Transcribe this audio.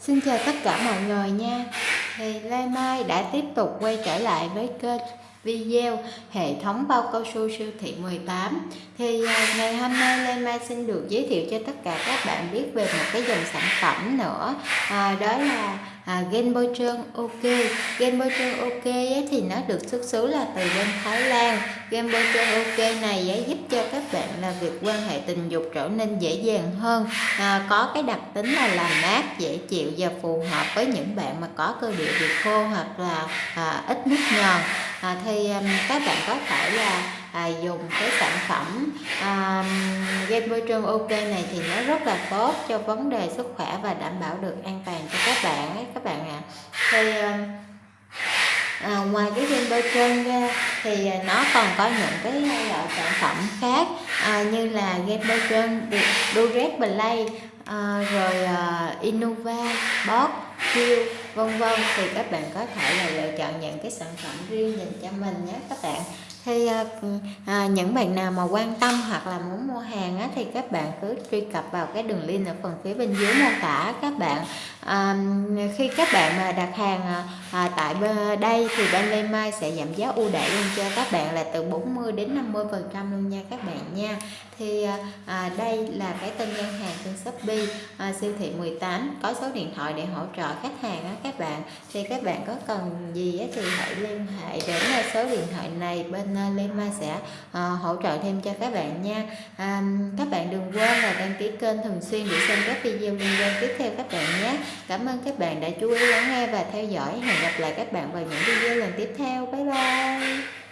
Xin chào tất cả mọi người nha. Thì Lê Mai đã tiếp tục quay trở lại với kênh video hệ thống bao cao su siêu thị 18 Thì à, ngày hôm nay Lê Mai xin được giới thiệu cho tất cả các bạn biết về một cái dòng sản phẩm nữa. À, Đó là à, gen bôi trơn ok. Gen bôi trơn ok ấy, thì nó được xuất xứ là từ bên Thái Lan. Gen bôi trơn ok này ấy, giúp cho việc quan hệ tình dục trở nên dễ dàng hơn à, có cái đặc tính là làm mát dễ chịu và phù hợp với những bạn mà có cơ địa bị khô hoặc là à, ít nước nhòn à, thì um, các bạn có thể là à, dùng cái sản phẩm à, game môi trường ok này thì nó rất là tốt cho vấn đề sức khỏe và đảm bảo được an toàn cho các bạn ấy các bạn ạ à. thì à, ngoài cái viên bôi trơn ra thì à, nó còn có những cái à, loại sản phẩm khác à, như là game bôi trơn Durex Play à, rồi à, Innova bot, Q vân vân. Thì các bạn có thể là lựa chọn những cái sản phẩm riêng dành cho mình nhé các bạn thì à, ờ, à, những bạn nào mà quan tâm hoặc là muốn mua hàng á, thì các bạn cứ truy cập vào cái đường link ở phần phía bên dưới mô tả các bạn. À, khi các bạn mà đặt hàng ờ, à, tại đây thì bên Lê Mai sẽ giảm giá ưu đãi luôn cho các bạn là từ 40 đến 50 phần trăm luôn nha các bạn nha. Thì à, à, đây là cái tên ngân hàng trên Shopee à, siêu thị 18 có số điện thoại để hỗ trợ khách hàng á các bạn. Thì các bạn có cần gì á, thì hãy liên hệ đến số điện thoại này bên À, uh, Lê Mai sẽ à, hỗ trợ thêm cho các bạn nha. À, các bạn đừng quên là đăng ký kênh thường xuyên để xem các video liên quan tiếp theo các bạn nhé. Cảm ơn các bạn đã chú ý lắng nghe và theo dõi. Hẹn gặp lại các bạn vào những video lần tiếp theo. Bye bye.